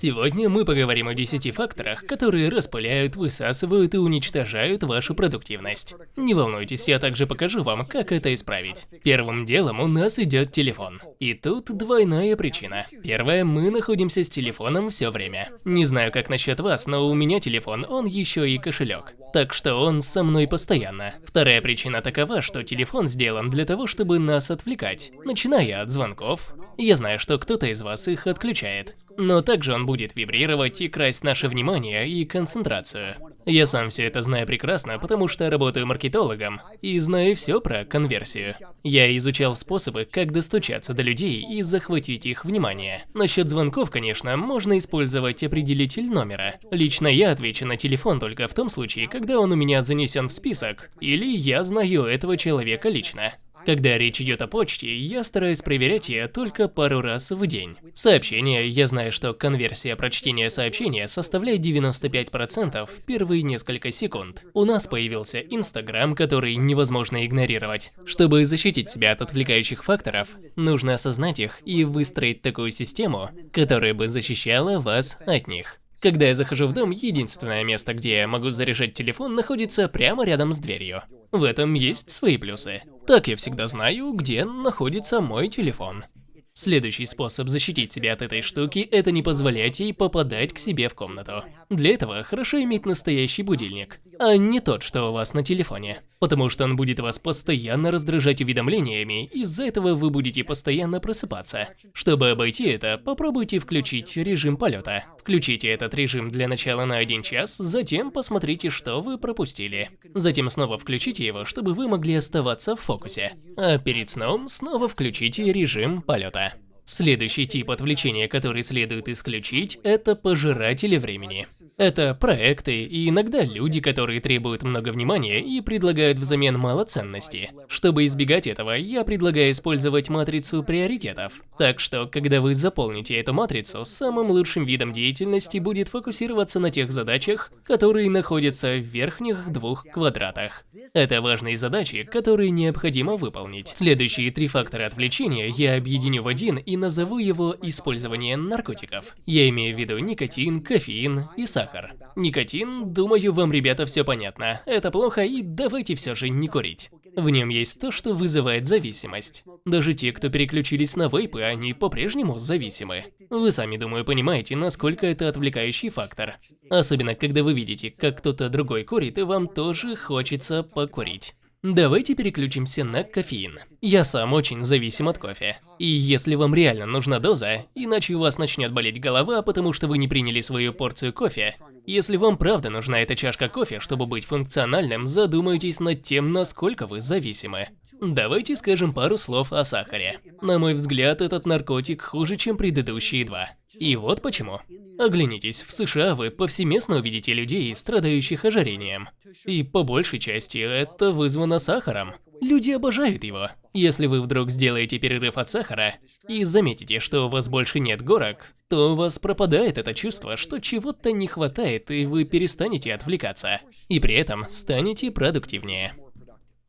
Сегодня мы поговорим о 10 факторах, которые распыляют, высасывают и уничтожают вашу продуктивность. Не волнуйтесь, я также покажу вам, как это исправить. Первым делом у нас идет телефон. И тут двойная причина. Первое, мы находимся с телефоном все время. Не знаю, как насчет вас, но у меня телефон, он еще и кошелек. Так что он со мной постоянно. Вторая причина такова, что телефон сделан для того, чтобы нас отвлекать. Начиная от звонков, я знаю, что кто-то из вас их отключает. Но также он будет вибрировать и красть наше внимание и концентрацию. Я сам все это знаю прекрасно, потому что работаю маркетологом и знаю все про конверсию. Я изучал способы, как достучаться до людей и захватить их внимание. Насчет звонков, конечно, можно использовать определитель номера. Лично я отвечу на телефон только в том случае, когда он у меня занесен в список, или я знаю этого человека лично. Когда речь идет о почте, я стараюсь проверять ее только пару раз в день. Сообщения, я знаю, что конверсия прочтения сообщения составляет 95% в первые несколько секунд. У нас появился Инстаграм, который невозможно игнорировать. Чтобы защитить себя от отвлекающих факторов, нужно осознать их и выстроить такую систему, которая бы защищала вас от них. Когда я захожу в дом, единственное место, где я могу заряжать телефон, находится прямо рядом с дверью. В этом есть свои плюсы. Так я всегда знаю, где находится мой телефон. Следующий способ защитить себя от этой штуки – это не позволять ей попадать к себе в комнату. Для этого хорошо иметь настоящий будильник, а не тот, что у вас на телефоне. Потому что он будет вас постоянно раздражать уведомлениями, из-за этого вы будете постоянно просыпаться. Чтобы обойти это, попробуйте включить режим полета. Включите этот режим для начала на один час, затем посмотрите, что вы пропустили. Затем снова включите его, чтобы вы могли оставаться в фокусе. А перед сном снова включите режим полета. Следующий тип отвлечения, который следует исключить, это пожиратели времени. Это проекты и иногда люди, которые требуют много внимания и предлагают взамен мало ценности. Чтобы избегать этого, я предлагаю использовать матрицу приоритетов. Так что, когда вы заполните эту матрицу, самым лучшим видом деятельности будет фокусироваться на тех задачах, которые находятся в верхних двух квадратах. Это важные задачи, которые необходимо выполнить. Следующие три фактора отвлечения я объединю в один и назову его использование наркотиков. Я имею в виду никотин, кофеин и сахар. Никотин, думаю, вам, ребята, все понятно. Это плохо и давайте все же не курить. В нем есть то, что вызывает зависимость. Даже те, кто переключились на вейпы, они по-прежнему зависимы. Вы сами, думаю, понимаете, насколько это отвлекающий фактор. Особенно, когда вы видите, как кто-то другой курит, и вам тоже хочется покурить. Давайте переключимся на кофеин. Я сам очень зависим от кофе. И если вам реально нужна доза, иначе у вас начнет болеть голова, потому что вы не приняли свою порцию кофе, если вам правда нужна эта чашка кофе, чтобы быть функциональным, задумайтесь над тем, насколько вы зависимы. Давайте скажем пару слов о сахаре. На мой взгляд, этот наркотик хуже, чем предыдущие два. И вот почему. Оглянитесь, в США вы повсеместно увидите людей, страдающих ожирением. И по большей части это вызвано сахаром. Люди обожают его. Если вы вдруг сделаете перерыв от сахара и заметите, что у вас больше нет горок, то у вас пропадает это чувство, что чего-то не хватает, и вы перестанете отвлекаться. И при этом станете продуктивнее.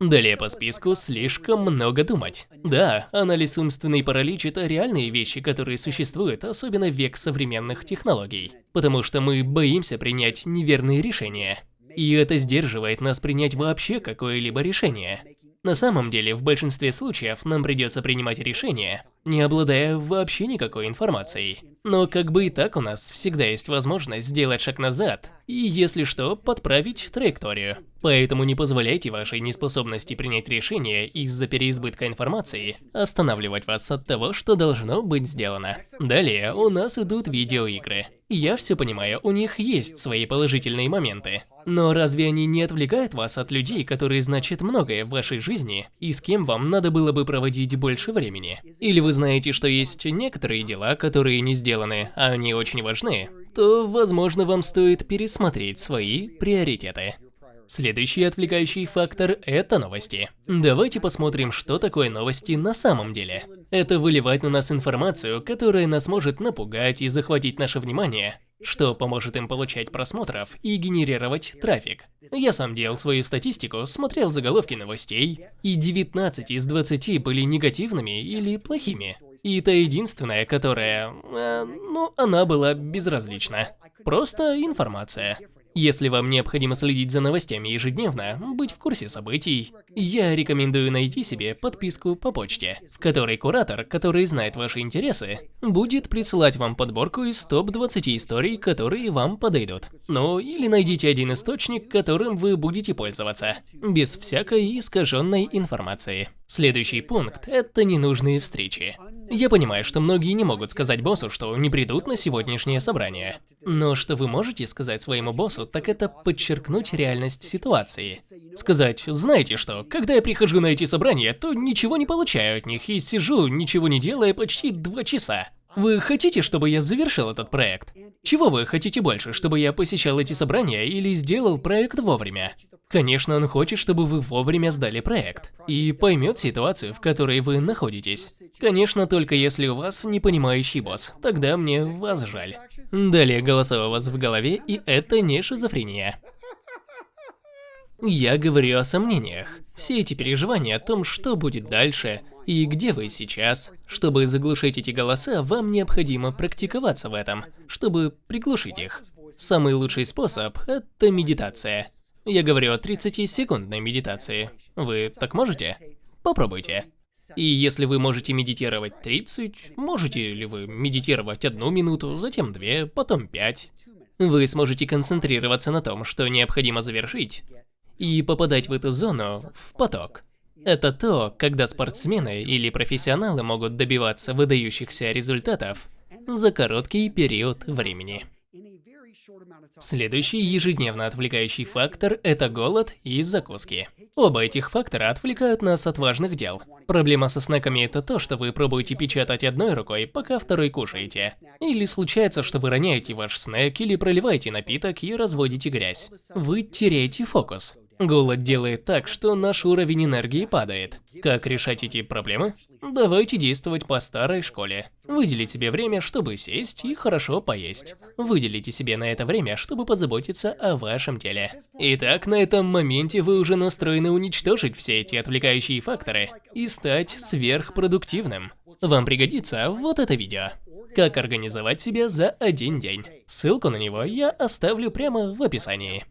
Далее по списку слишком много думать. Да, анализ умственный паралич – это реальные вещи, которые существуют, особенно в век современных технологий. Потому что мы боимся принять неверные решения. И это сдерживает нас принять вообще какое-либо решение. На самом деле, в большинстве случаев нам придется принимать решения, не обладая вообще никакой информацией. Но как бы и так у нас всегда есть возможность сделать шаг назад и, если что, подправить траекторию. Поэтому не позволяйте вашей неспособности принять решение из-за переизбытка информации останавливать вас от того, что должно быть сделано. Далее у нас идут видеоигры. Я все понимаю, у них есть свои положительные моменты. Но разве они не отвлекают вас от людей, которые значат многое в вашей жизни, и с кем вам надо было бы проводить больше времени? Или вы знаете, что есть некоторые дела, которые не сделаны, а они очень важны, то, возможно, вам стоит пересмотреть свои приоритеты. Следующий отвлекающий фактор – это новости. Давайте посмотрим, что такое новости на самом деле. Это выливать на нас информацию, которая нас может напугать и захватить наше внимание. что поможет им получать просмотров и генерировать трафик. Я сам делал свою статистику, смотрел заголовки новостей, и 19 из 20 были негативными или плохими. И та единственная, которая... Э, ну, она была безразлична. Просто информация. Если вам необходимо следить за новостями ежедневно, быть в курсе событий, я рекомендую найти себе подписку по почте, в которой куратор, который знает ваши интересы, будет присылать вам подборку из топ-20 историй, которые вам подойдут. Ну, или найдите один источник, которым вы будете пользоваться, без всякой искаженной информации. Следующий пункт – это ненужные встречи. Я понимаю, что многие не могут сказать боссу, что не придут на сегодняшнее собрание. Но что вы можете сказать своему боссу, так это подчеркнуть реальность ситуации. Сказать, знаете что, когда я прихожу на эти собрания, то ничего не получаю от них и сижу, ничего не делая почти два часа. Вы хотите, чтобы я завершил этот проект? Чего вы хотите больше, чтобы я посещал эти собрания или сделал проект вовремя? Конечно, он хочет, чтобы вы вовремя сдали проект и поймет ситуацию, в которой вы находитесь. Конечно, только если у вас непонимающий босс, тогда мне вас жаль. Далее голоса у вас в голове, и это не шизофрения. Я говорю о сомнениях. Все эти переживания о том, что будет дальше, и где вы сейчас. Чтобы заглушить эти голоса, вам необходимо практиковаться в этом, чтобы приглушить их. Самый лучший способ – это медитация. Я говорю о 30-секундной медитации. Вы так можете? Попробуйте. И если вы можете медитировать 30, можете ли вы медитировать одну минуту, затем две, потом пять. Вы сможете концентрироваться на том, что необходимо завершить, и попадать в эту зону в поток. Это то, когда спортсмены или профессионалы могут добиваться выдающихся результатов за короткий период времени. Следующий ежедневно отвлекающий фактор – это голод и закуски. Оба этих фактора отвлекают нас от важных дел. Проблема со снеками – это то, что вы пробуете печатать одной рукой, пока второй кушаете. Или случается, что вы роняете ваш снэк или проливаете напиток и разводите грязь. Вы теряете фокус. Голод делает так, что наш уровень энергии падает. Как решать эти проблемы? Давайте действовать по старой школе. Выделить себе время, чтобы сесть и хорошо поесть. Выделите себе на это время, чтобы позаботиться о вашем теле. Итак, на этом моменте вы уже настроены уничтожить все эти отвлекающие факторы и стать сверхпродуктивным. Вам пригодится вот это видео. Как организовать себя за один день. Ссылку на него я оставлю прямо в описании.